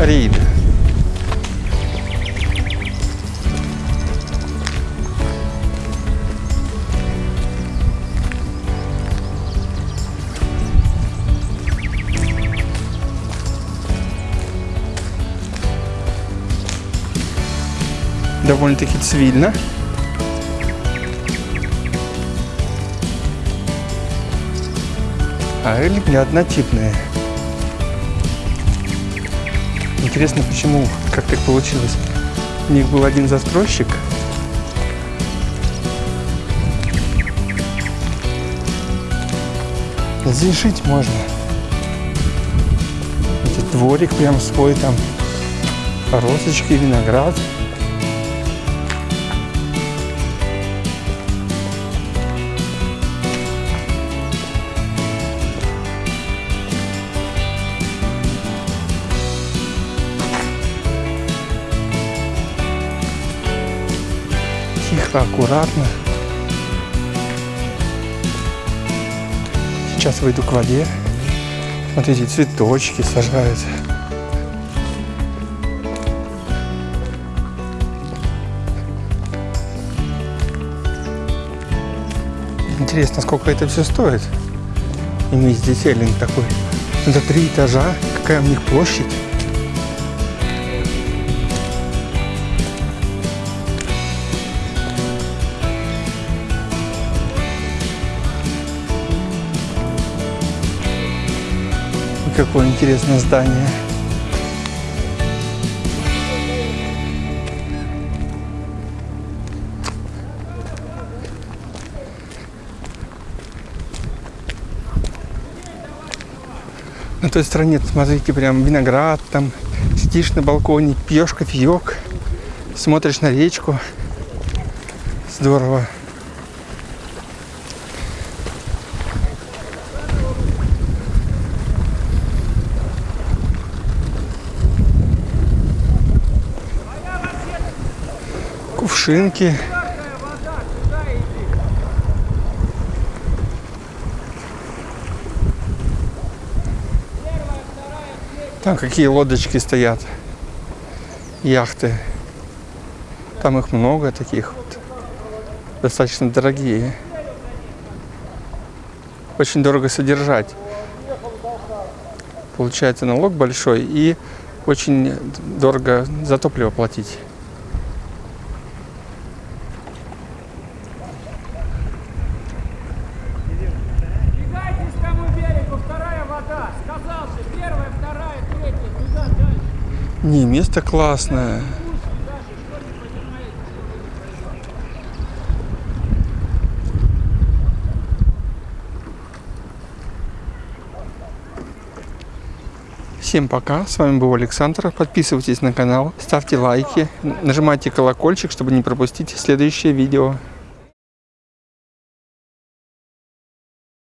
Рим. Довольно-таки цивильно. А рыбы не однотипные. Интересно, почему, как так получилось. У них был один застройщик. Здесь жить можно. Этот дворик прям свой там. Розочки, виноград. Тихо, аккуратно. Сейчас выйду к воде. Смотрите, цветочки сажают. Интересно, сколько это все стоит. Иметь здесь эллинг такой. Это три этажа. Какая у них площадь? Какое интересное здание. На той стороне, смотрите, прям виноград, там сидишь на балконе, пьешь кофеек, смотришь на речку. Здорово. Кувшинки. Там какие лодочки стоят. Яхты. Там их много таких вот. Достаточно дорогие. Очень дорого содержать. Получается налог большой и очень дорого за топливо платить. Не, место классное. Всем пока, с вами был Александр. Подписывайтесь на канал, ставьте лайки, нажимайте колокольчик, чтобы не пропустить следующее видео.